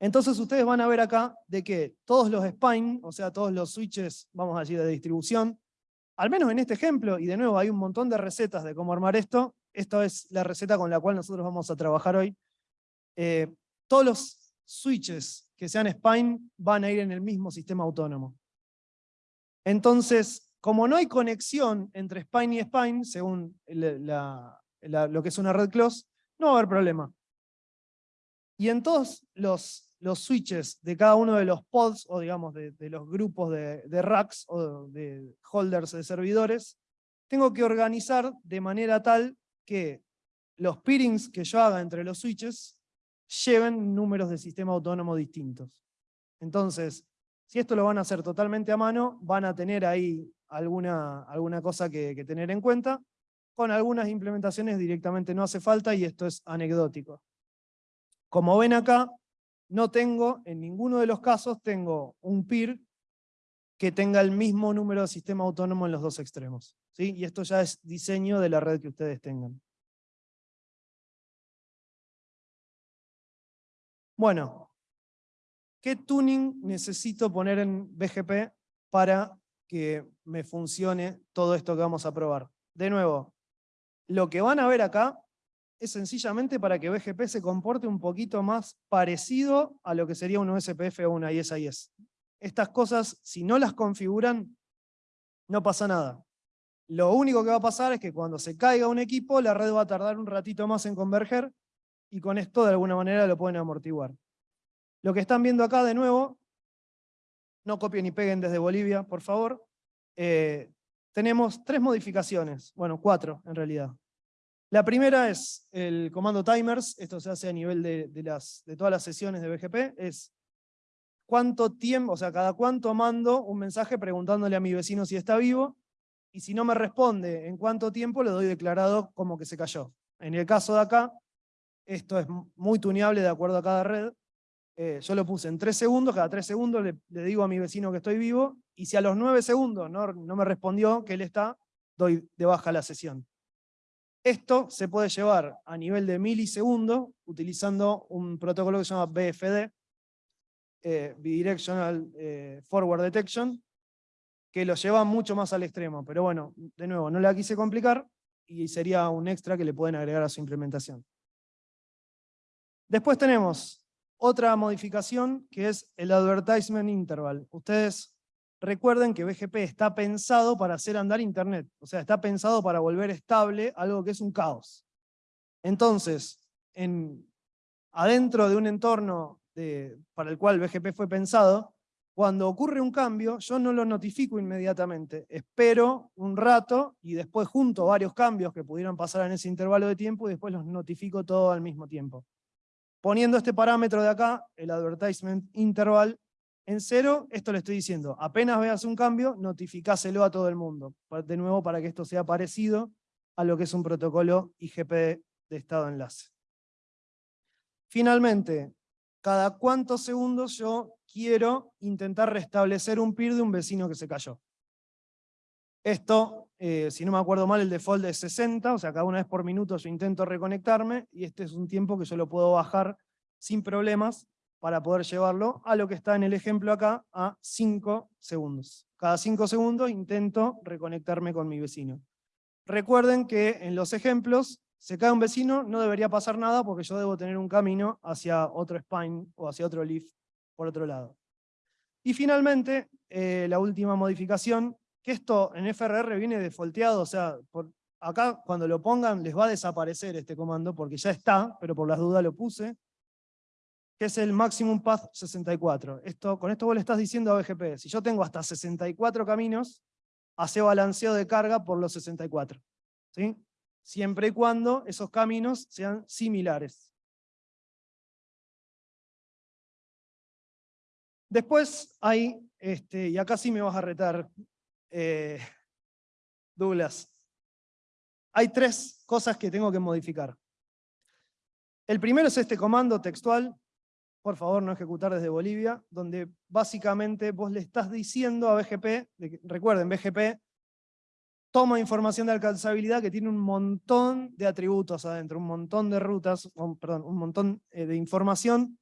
Entonces ustedes van a ver acá de que todos los spine, o sea, todos los switches, vamos a decir, de distribución, al menos en este ejemplo, y de nuevo hay un montón de recetas de cómo armar esto, esta es la receta con la cual nosotros vamos a trabajar hoy, eh, todos los switches que sean spine van a ir en el mismo sistema autónomo. Entonces, como no hay conexión entre spine y spine, según lo que es una red close, no va a haber problema. Y en todos los, switches de cada uno de los pods, o digamos de, los grupos de, de, racks o de holders de servidores, tengo que organizar de manera tal que los peerings que yo haga entre los switches lleven números de sistema autónomo distintos. Entonces, si esto lo van a hacer totalmente a mano, van a tener ahí alguna, alguna cosa que, tener en cuenta. Con algunas implementaciones directamente no hace falta y esto es anecdótico. Como ven acá, no tengo, en ninguno de los casos, tengo un peer que tenga el mismo número de sistema autónomo en los dos extremos. ¿sí? Y esto ya es diseño de la red que ustedes tengan. Bueno, ¿qué tuning necesito poner en BGP para que me funcione todo esto que vamos a probar. De nuevo, lo que van a ver acá es sencillamente para que BGP se comporte un poquito más parecido a lo que sería un OSPF o una ISIS. Estas cosas, si no las configuran, no pasa nada. Lo único que va a pasar es que cuando se caiga un equipo, la red va a tardar un ratito más en converger, y con esto de alguna manera lo pueden amortiguar. Lo que están viendo acá de nuevo no copien y peguen desde Bolivia, por favor. Eh, tenemos tres modificaciones, bueno, cuatro en realidad. La primera es el comando timers, esto se hace a nivel de, todas las sesiones de BGP, es cuánto tiempo, o sea, cada cuánto mando un mensaje preguntándole a mi vecino si está vivo, y si no me responde en cuánto tiempo, le doy declarado como que se cayó. En el caso de acá, esto es muy tuneable de acuerdo a cada red, eh, yo lo puse en 3 segundos, cada 3 segundos le, digo a mi vecino que estoy vivo, y si a los 9 segundos no, me respondió que él está, doy de baja la sesión. Esto se puede llevar a nivel de milisegundos utilizando un protocolo que se llama BFD, eh, Bidirectional eh, Forward Detection, que lo lleva mucho más al extremo. Pero bueno, de nuevo, no la quise complicar y sería un extra que le pueden agregar a su implementación. Después tenemos otra modificación que es el Advertisement Interval. Ustedes recuerden que BGP está pensado para hacer andar Internet, o sea, está pensado para volver estable algo que es un caos. Entonces, en, adentro de un entorno para el cual BGP fue pensado, cuando ocurre un cambio, yo no lo notifico inmediatamente, espero un rato y después junto varios cambios que pudieran pasar en ese intervalo de tiempo y después los notifico todo al mismo tiempo. Poniendo este parámetro de acá, el advertisement interval, en cero, esto le estoy diciendo, apenas veas un cambio, notificáselo a todo el mundo. De nuevo, para que esto sea parecido a lo que es un protocolo IGP de estado enlace. Finalmente, cada cuántos segundos yo quiero intentar restablecer un peer de un vecino que se cayó. Esto, eh, si no me acuerdo mal, el default es 60, o sea, cada una vez por minuto yo intento reconectarme, y este es un tiempo que yo lo puedo bajar sin problemas para poder llevarlo a lo que está en el ejemplo acá, a 5 segundos. Cada 5 segundos intento reconectarme con mi vecino. Recuerden que en los ejemplos, se cae un vecino, no debería pasar nada porque yo debo tener un camino hacia otro spine o hacia otro leaf por otro lado. Y finalmente, eh, la última modificación, que esto en FRR viene defaulteado, o sea, acá cuando lo pongan les va a desaparecer este comando porque ya está, pero por las dudas lo puse, que es el maximum path 64. Esto, con esto vos le estás diciendo a BGP, si yo tengo hasta 64 caminos, hace balanceo de carga por los 64. ¿sí? Siempre y cuando esos caminos sean similares. Después hay, este, y acá sí me vas a retar, eh, Douglas, hay tres cosas que tengo que modificar. El primero es este comando textual, por favor no ejecutar desde Bolivia, donde básicamente vos le estás diciendo a BGP, recuerden, BGP toma información de alcanzabilidad que tiene un montón de atributos adentro, un montón de rutas, perdón, un montón eh, de información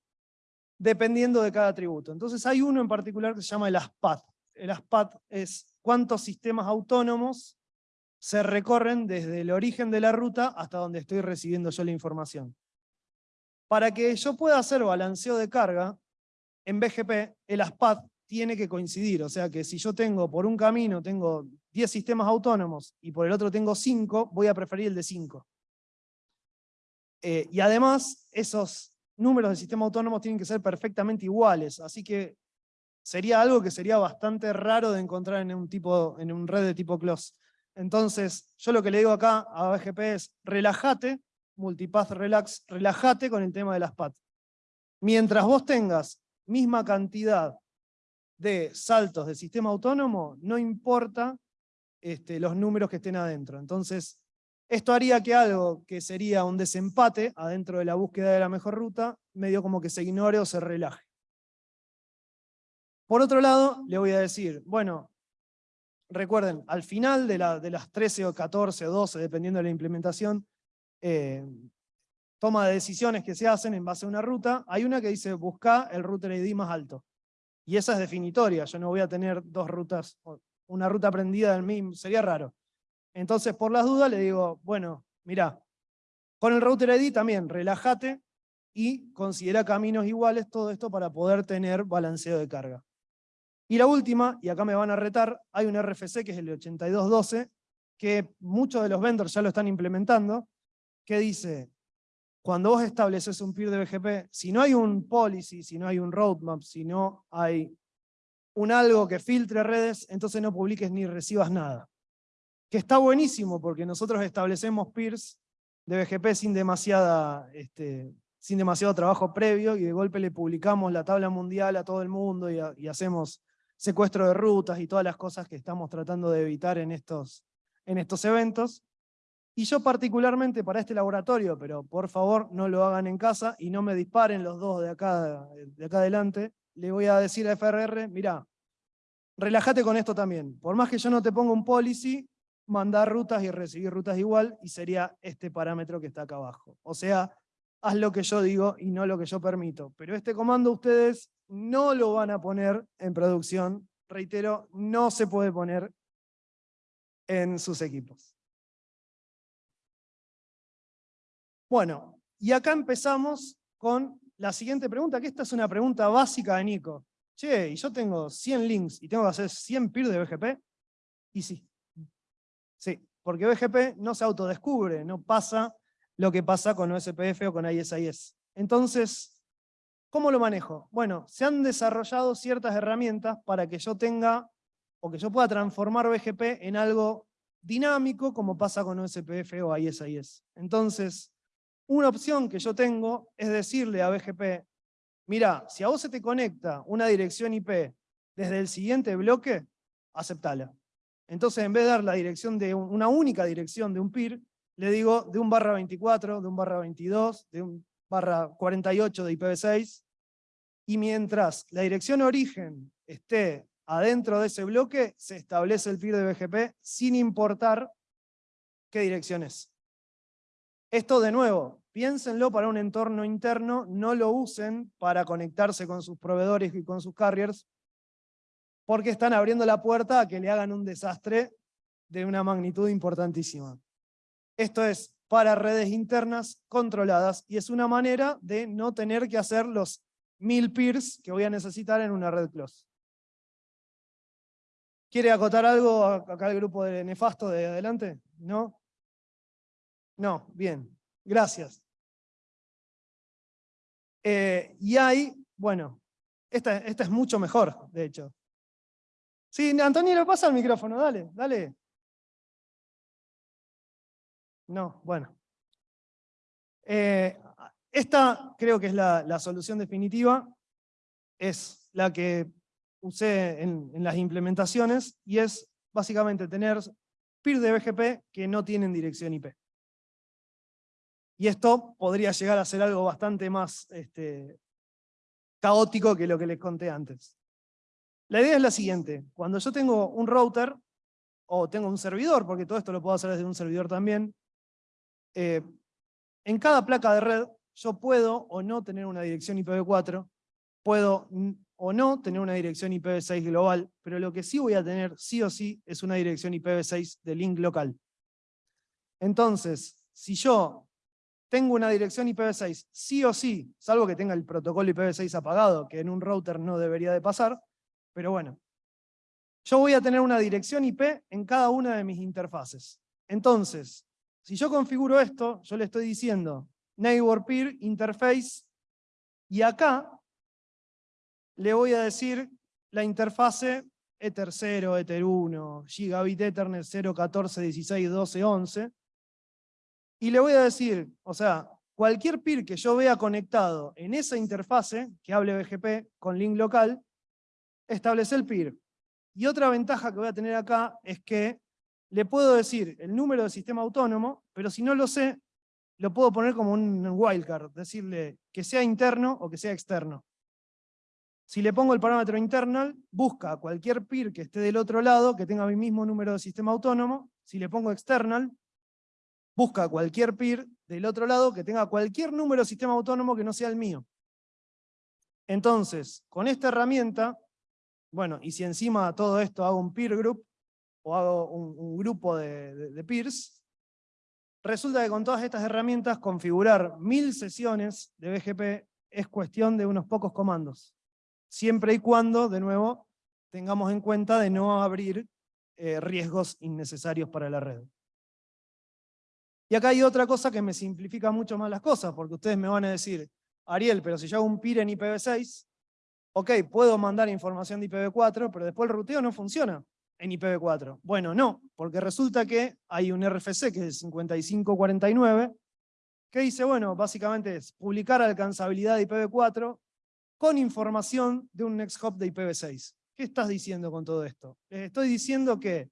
dependiendo de cada atributo. Entonces hay uno en particular que se llama el ASPAT. El ASPAT es cuántos sistemas autónomos se recorren desde el origen de la ruta hasta donde estoy recibiendo yo la información. Para que yo pueda hacer balanceo de carga, en BGP el ASPAT tiene que coincidir, o sea que si yo tengo por un camino tengo 10 sistemas autónomos y por el otro tengo 5, voy a preferir el de 5. Eh, y además, esos números de sistema autónomos tienen que ser perfectamente iguales, así que sería algo que sería bastante raro de encontrar en un, tipo, en un red de tipo close. Entonces, yo lo que le digo acá a BGP es, relájate, multipath relax, relájate con el tema de las PAT. Mientras vos tengas misma cantidad de saltos de sistema autónomo, no importa este, los números que estén adentro. Entonces, esto haría que algo que sería un desempate adentro de la búsqueda de la mejor ruta, medio como que se ignore o se relaje. Por otro lado, le voy a decir, bueno, recuerden, al final de, la, de las 13 o 14 o 12, dependiendo de la implementación, eh, toma de decisiones que se hacen en base a una ruta, hay una que dice busca el router ID más alto. Y esa es definitoria, yo no voy a tener dos rutas, una ruta prendida del mismo, sería raro. Entonces, por las dudas, le digo, bueno, mira, con el router ID también, relájate y considera caminos iguales, todo esto para poder tener balanceo de carga. Y la última, y acá me van a retar, hay un RFC que es el 8212, que muchos de los vendors ya lo están implementando, que dice, cuando vos estableces un peer de BGP, si no hay un policy, si no hay un roadmap, si no hay un algo que filtre redes, entonces no publiques ni recibas nada. Que está buenísimo porque nosotros establecemos peers de BGP sin, demasiada, este, sin demasiado trabajo previo y de golpe le publicamos la tabla mundial a todo el mundo y, hacemos secuestro de rutas y todas las cosas que estamos tratando de evitar en estos, en estos eventos. Y yo particularmente para este laboratorio, pero por favor no lo hagan en casa y no me disparen los dos de acá, de acá adelante, le voy a decir a FRR, mira, relájate con esto también. Por más que yo no te ponga un policy, mandar rutas y recibir rutas igual, y sería este parámetro que está acá abajo. O sea, haz lo que yo digo y no lo que yo permito. Pero este comando ustedes no lo van a poner en producción. Reitero, no se puede poner en sus equipos. Bueno, y acá empezamos con la siguiente pregunta, que esta es una pregunta básica de Nico. Che, y yo tengo 100 links y tengo que hacer 100 peer de BGP. Y sí, Sí, porque BGP no se autodescubre, no pasa lo que pasa con OSPF o con ISIS. Entonces, ¿cómo lo manejo? Bueno, se han desarrollado ciertas herramientas para que yo tenga, o que yo pueda transformar BGP en algo dinámico, como pasa con OSPF o ISIS. Entonces, una opción que yo tengo es decirle a BGP, mira, si a vos se te conecta una dirección IP desde el siguiente bloque, aceptala. Entonces, en vez de dar la dirección de una única dirección de un PIR, le digo de un barra 24, de un barra 22, de un barra 48 de IPv6, y mientras la dirección origen esté adentro de ese bloque, se establece el PIR de BGP sin importar qué dirección es. Esto de nuevo, piénsenlo para un entorno interno, no lo usen para conectarse con sus proveedores y con sus carriers, porque están abriendo la puerta a que le hagan un desastre de una magnitud importantísima. Esto es para redes internas controladas y es una manera de no tener que hacer los mil peers que voy a necesitar en una red close. ¿Quiere acotar algo acá el grupo de Nefasto de adelante? ¿No? No, bien, gracias. Eh, y hay, bueno, esta, esta es mucho mejor, de hecho. Sí, Antonio, pasa el micrófono, dale, dale. No, bueno. Eh, esta creo que es la, solución definitiva, es la que usé en, las implementaciones, y es básicamente tener PIR de BGP que no tienen dirección IP. Y esto podría llegar a ser algo bastante más este, caótico que lo que les conté antes. La idea es la siguiente, cuando yo tengo un router, o tengo un servidor, porque todo esto lo puedo hacer desde un servidor también, eh, en cada placa de red yo puedo o no tener una dirección IPv4, puedo o no tener una dirección IPv6 global, pero lo que sí voy a tener sí o sí es una dirección IPv6 de link local. Entonces, si yo tengo una dirección IPv6 sí o sí, salvo que tenga el protocolo IPv6 apagado, que en un router no debería de pasar, pero bueno, yo voy a tener una dirección IP en cada una de mis interfaces. Entonces, si yo configuro esto, yo le estoy diciendo neighbor peer interface, y acá le voy a decir la interfase Ether 0, Ether 1, Gigabit Ethernet 0, 14, 16, 12, 11, y le voy a decir, o sea, cualquier peer que yo vea conectado en esa interfase, que hable BGP con link local, establece el peer. Y otra ventaja que voy a tener acá es que le puedo decir el número del sistema autónomo, pero si no lo sé, lo puedo poner como un wildcard, decirle que sea interno o que sea externo. Si le pongo el parámetro internal, busca cualquier peer que esté del otro lado, que tenga mi mismo número de sistema autónomo. Si le pongo external, busca cualquier peer del otro lado que tenga cualquier número de sistema autónomo que no sea el mío. Entonces, con esta herramienta, bueno, y si encima todo esto hago un peer group, o hago un, grupo de, peers, resulta que con todas estas herramientas configurar mil sesiones de BGP es cuestión de unos pocos comandos. Siempre y cuando, de nuevo, tengamos en cuenta de no abrir eh, riesgos innecesarios para la red. Y acá hay otra cosa que me simplifica mucho más las cosas, porque ustedes me van a decir, Ariel, pero si yo hago un PIR en IPv6, ok, puedo mandar información de IPv4, pero después el ruteo no funciona en IPv4. Bueno, no, porque resulta que hay un RFC que es 5549, que dice, bueno, básicamente es publicar alcanzabilidad de IPv4 con información de un next hop de IPv6. ¿Qué estás diciendo con todo esto? Les estoy diciendo que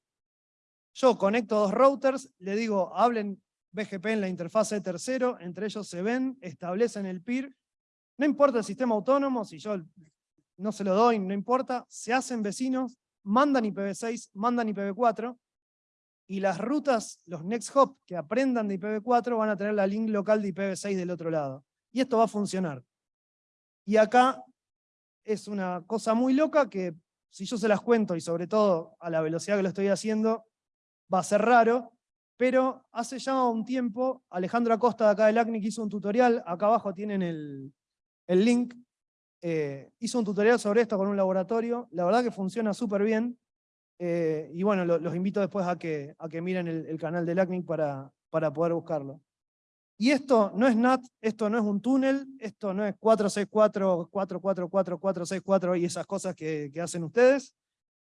yo conecto dos routers, le digo, hablen BGP en la interfase tercero, entre ellos se ven, establecen el PIR, no importa el sistema autónomo, si yo no se lo doy, no importa, se hacen vecinos, mandan IPv6, mandan IPv4, y las rutas, los next hop que aprendan de IPv4 van a tener la link local de IPv6 del otro lado. Y esto va a funcionar. Y acá es una cosa muy loca que si yo se las cuento, y sobre todo a la velocidad que lo estoy haciendo, va a ser raro, pero hace ya un tiempo, Alejandro Acosta de acá del ACNIC hizo un tutorial, acá abajo tienen el, el link, eh, hizo un tutorial sobre esto con un laboratorio, la verdad que funciona súper bien, eh, y bueno, los invito después a que, a que miren el, canal del ACNIC para, para poder buscarlo. Y esto no es NAT, esto no es un túnel, esto no es 464, 444, 464 y esas cosas que, que hacen ustedes.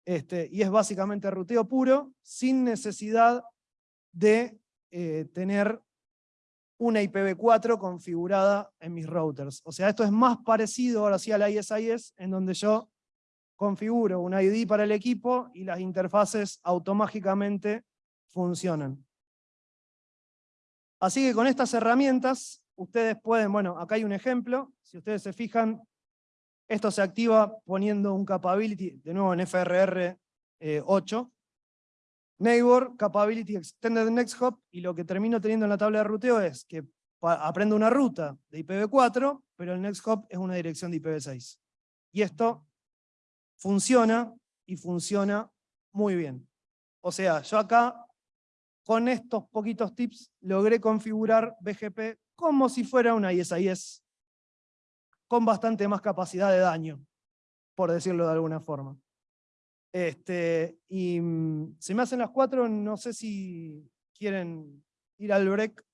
Este, y es básicamente ruteo puro, sin necesidad de eh, tener una IPv4 configurada en mis routers. O sea, esto es más parecido ahora sí al ISIS, en donde yo configuro un ID para el equipo y las interfaces automáticamente funcionan. Así que con estas herramientas, ustedes pueden, bueno, acá hay un ejemplo, si ustedes se fijan, esto se activa poniendo un capability, de nuevo en FRR 8, Neighbor, Capability Extended Next Hop, y lo que termino teniendo en la tabla de ruteo es que aprendo una ruta de IPv4, pero el Next Hop es una dirección de IPv6. Y esto funciona, y funciona muy bien. O sea, yo acá, con estos poquitos tips, logré configurar BGP como si fuera una ISIS, con bastante más capacidad de daño, por decirlo de alguna forma. Este, y mm, se me hacen las cuatro, no sé si quieren ir al break,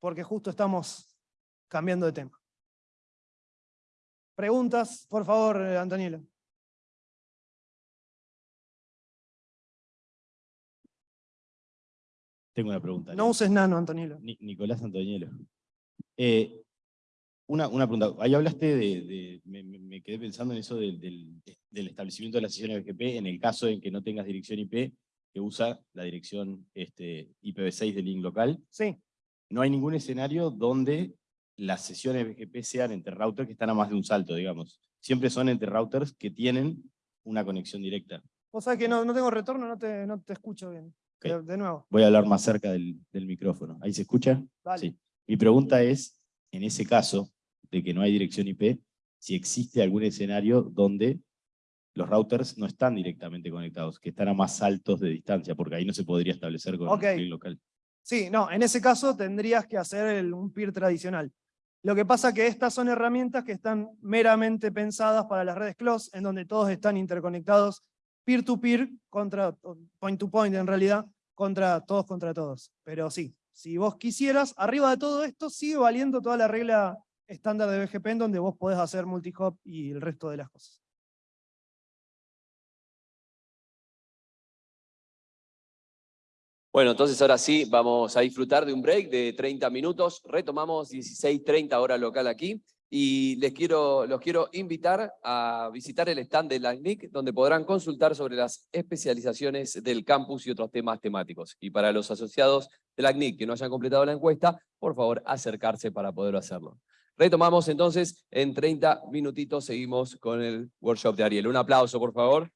porque justo estamos cambiando de tema. Preguntas, por favor, eh, Antoniela. Tengo una pregunta. No uses nano, Antonielo. Nicolás Antonielo. Eh, una, una, pregunta, ahí hablaste de, me, quedé pensando en eso del, del, establecimiento de la sesión BGP en el caso en que no tengas dirección IP que usa la dirección este, IPv6 del link local. Sí. No hay ningún escenario donde las sesiones BGP sean entre routers que están a más de un salto, digamos. Siempre son entre routers que tienen una conexión directa. O sea que no, no tengo retorno, no te, no te escucho bien. De nuevo. Voy a hablar más cerca del, del micrófono. ¿Ahí se escucha? Sí. Mi pregunta es, en ese caso de que no hay dirección IP, si existe algún escenario donde los routers no están directamente conectados, que están a más altos de distancia, porque ahí no se podría establecer con okay. el local. Sí, no, en ese caso tendrías que hacer un peer tradicional. Lo que pasa que estas son herramientas que están meramente pensadas para las redes close, en donde todos están interconectados peer-to-peer, contra point-to-point en realidad, contra todos contra todos. Pero sí, si vos quisieras, arriba de todo esto sigue valiendo toda la regla estándar de BGP en donde vos podés hacer multi-hop y el resto de las cosas. Bueno, entonces ahora sí vamos a disfrutar de un break de 30 minutos. Retomamos 16.30 hora local aquí. Y les quiero, los quiero invitar a visitar el stand de la CNIC, donde podrán consultar sobre las especializaciones del campus y otros temas temáticos. Y para los asociados de la CNIC que no hayan completado la encuesta, por favor acercarse para poder hacerlo. Retomamos entonces, en 30 minutitos seguimos con el workshop de Ariel. Un aplauso, por favor.